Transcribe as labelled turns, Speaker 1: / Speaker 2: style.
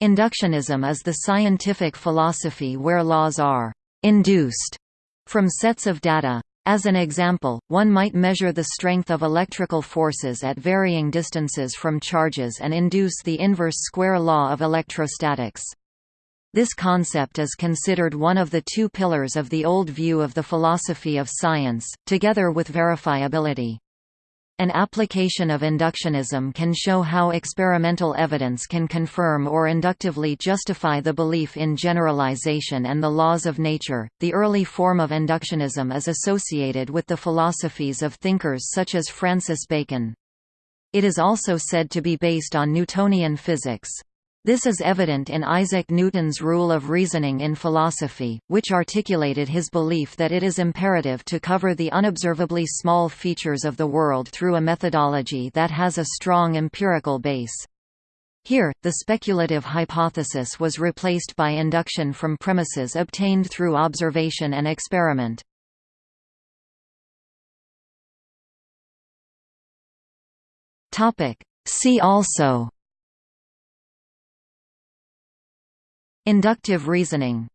Speaker 1: Inductionism is the scientific philosophy where laws are «induced» from sets of data. As an example, one might measure the strength of electrical forces at varying distances from charges and induce the inverse square law of electrostatics. This concept is considered one of the two pillars of the old view of the philosophy of science, together with verifiability. An application of inductionism can show how experimental evidence can confirm or inductively justify the belief in generalization and the laws of nature. The early form of inductionism is associated with the philosophies of thinkers such as Francis Bacon. It is also said to be based on Newtonian physics. This is evident in Isaac Newton's rule of reasoning in philosophy, which articulated his belief that it is imperative to cover the unobservably small features of the world through a methodology that has a strong empirical base. Here, the speculative hypothesis was replaced by induction from premises obtained through observation and experiment. See also Inductive reasoning